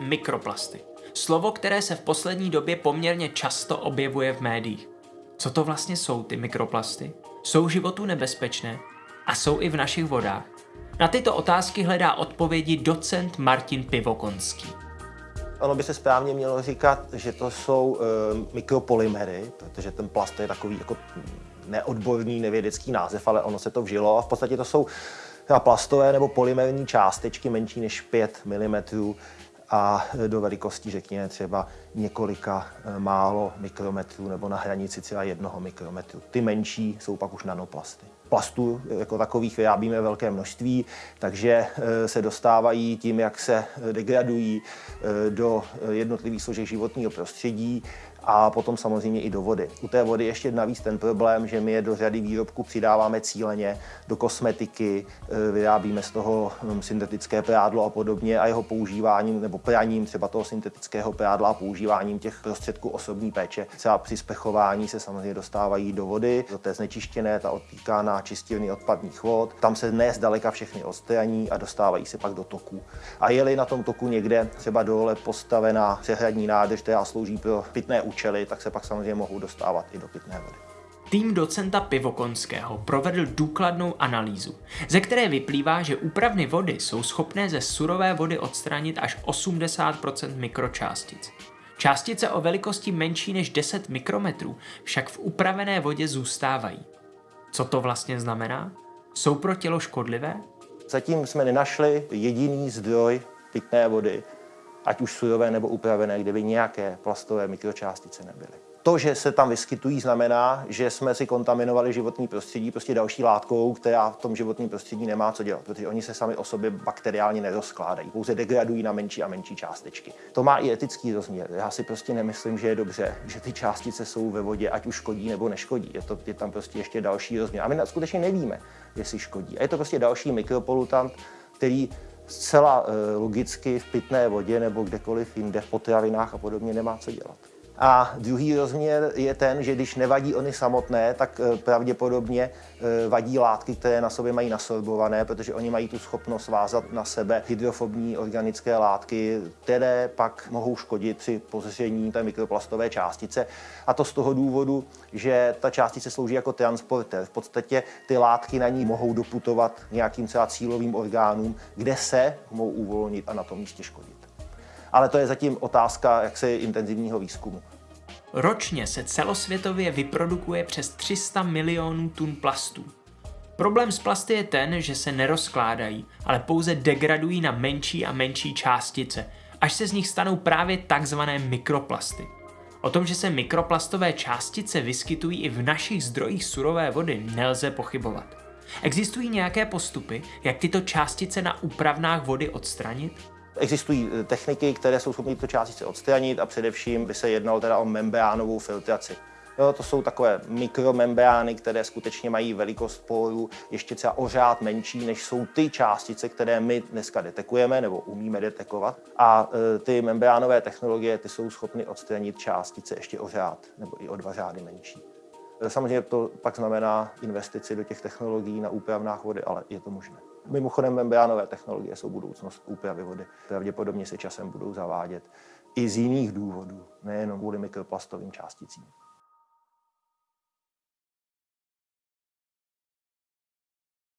Mikroplasty. Slovo, které se v poslední době poměrně často objevuje v médiích. Co to vlastně jsou ty mikroplasty? Jsou životu nebezpečné? A jsou i v našich vodách? Na tyto otázky hledá odpovědi docent Martin Pivokonský. Ono by se správně mělo říkat, že to jsou e, mikropolymery, protože ten plast je takový jako neodborný, nevědecký název, ale ono se to vžilo a v podstatě to jsou plastové nebo polymerní částečky menší než 5 mm a do velikosti, řekněme, třeba několika eh, málo mikrometrů nebo na hranici třeba jednoho mikrometru. Ty menší jsou pak už nanoplasty. Plastů jako takových vyrábíme velké množství, takže eh, se dostávají tím, jak se degradují eh, do jednotlivých složek životního prostředí a potom samozřejmě i do vody. U té vody ještě navíc ten problém, že my je do řady výrobků přidáváme cíleně, do kosmetiky, e, vyrábíme z toho hm, syntetické prádlo a podobně a jeho používáním nebo praním třeba toho syntetického prádla a používáním těch prostředků osobní péče. Třeba při spechování se samozřejmě dostávají do vody, do té znečištěné, ta odtýká na čistírny odpadních vod. Tam se ne zdaleka všechny odstraní a dostávají se pak do toku. A je-li na tom toku někde třeba dole postavená přehradní nádrž, která slouží pro pitné účely, tak se pak samozřejmě mohou dostávat i do pitné vody. Tým docenta Pivokonského provedl důkladnou analýzu, ze které vyplývá, že úpravny vody jsou schopné ze surové vody odstranit až 80% mikročástic. Částice o velikosti menší než 10 mikrometrů však v upravené vodě zůstávají. Co to vlastně znamená? Jsou pro tělo škodlivé? Zatím jsme nenašli jediný zdroj pitné vody, ať už surové nebo upravené, kde by nějaké plastové mikročástice nebyly. To, že se tam vyskytují, znamená, že jsme si kontaminovali životní prostředí prostě další látkou, která v tom životním prostředí nemá co dělat, protože oni se sami o sobě bakteriálně nerozkládají, pouze degradují na menší a menší částečky. To má i etický rozměr. Já si prostě nemyslím, že je dobře, že ty částice jsou ve vodě, ať už škodí nebo neškodí. Je, to, je tam prostě ještě další rozměr. A my skutečně nevíme, jestli škodí. A je to prostě další mikropolutant, který zcela eh, logicky v pitné vodě nebo kdekoliv jinde, v potravinách a podobně nemá co dělat. A druhý rozměr je ten, že když nevadí oni samotné, tak eh, pravděpodobně eh, vadí látky, které na sobě mají nasorbované, protože oni mají tu schopnost vázat na sebe hydrofobní organické látky, které pak mohou škodit při pozření té mikroplastové částice. A to z toho důvodu, že ta částice slouží jako transporter. V podstatě ty látky na ní mohou doputovat nějakým třeba cílovým orgánům, kde se mohou uvolnit a na tom místě škodit ale to je zatím otázka jaksi intenzivního výzkumu. Ročně se celosvětově vyprodukuje přes 300 milionů tun plastů. Problém s plasty je ten, že se nerozkládají, ale pouze degradují na menší a menší částice, až se z nich stanou právě takzvané mikroplasty. O tom, že se mikroplastové částice vyskytují i v našich zdrojích surové vody, nelze pochybovat. Existují nějaké postupy, jak tyto částice na úpravnách vody odstranit? Existují eh, techniky, které jsou schopné tyto částice odstranit a především by se jednalo teda o membránovou filtraci. Jo, to jsou takové mikromembrány, které skutečně mají velikost porů ještě třeba o řád menší, než jsou ty částice, které my dneska detekujeme nebo umíme detekovat. A e, ty membránové technologie ty jsou schopny odstranit částice ještě o řád nebo i o dva řády menší. E, samozřejmě to pak znamená investici do těch technologií na úpravnách vody, ale je to možné. Mimochodem membránové technologie jsou budoucnost úpravy vody. Pravděpodobně se časem budou zavádět i z jiných důvodů, nejenom kvůli mikroplastovým částicím.